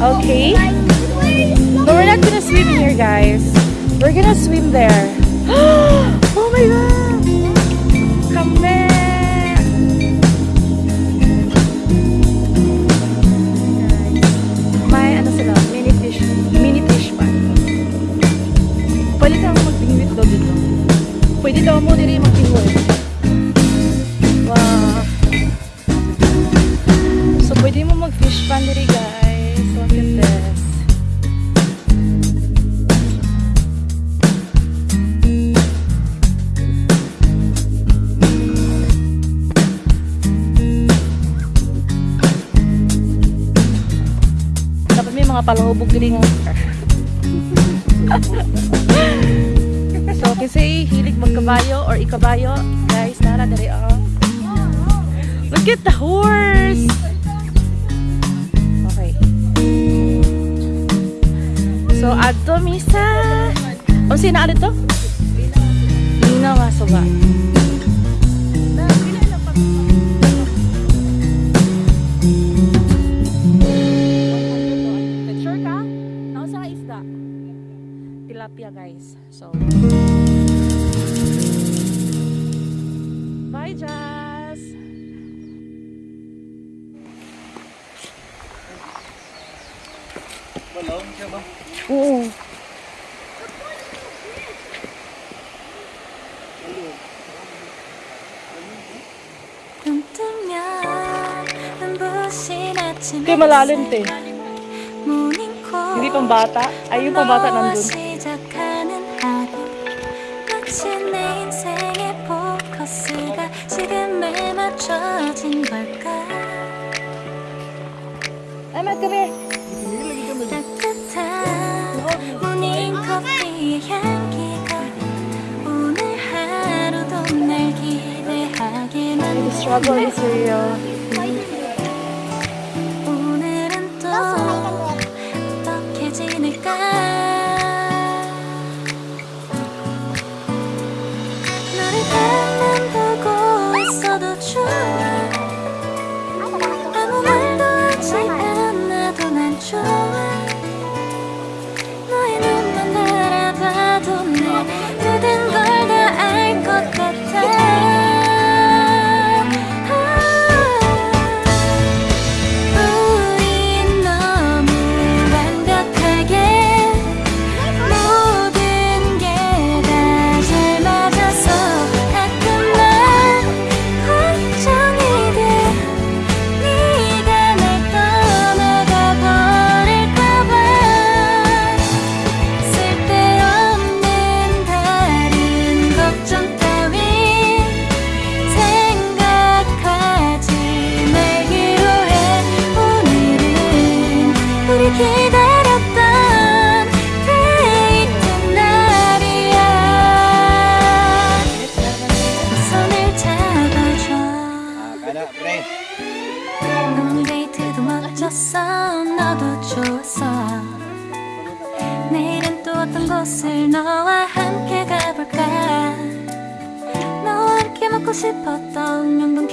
Okay. But we're not gonna swim here, guys. We're gonna swim there. Palahubog diri nga. so, kasi hilig magkabayo or ikabayo, guys, nara diri oh. Look at the horse! Okay. So, adto misa. O, sino adto? Lina nga ba? Sure siya guys. So, bye Jazz! Balong siya ba? Oo. Hindi malalim te. Hindi pambata. Ay, yung pambata nandun. 마치 내 인생의 포커스가 지금에 맞춰진 걸까? come 따뜻한 모닝 커피의 향기가 오늘 하루도 날 기대하게 만들어 오늘 데이트도 멋졌어. 너도 좋았어. 내일은 또 어떤 곳을 너와 함께 가볼까? 너와 함께 먹고 싶었던 명동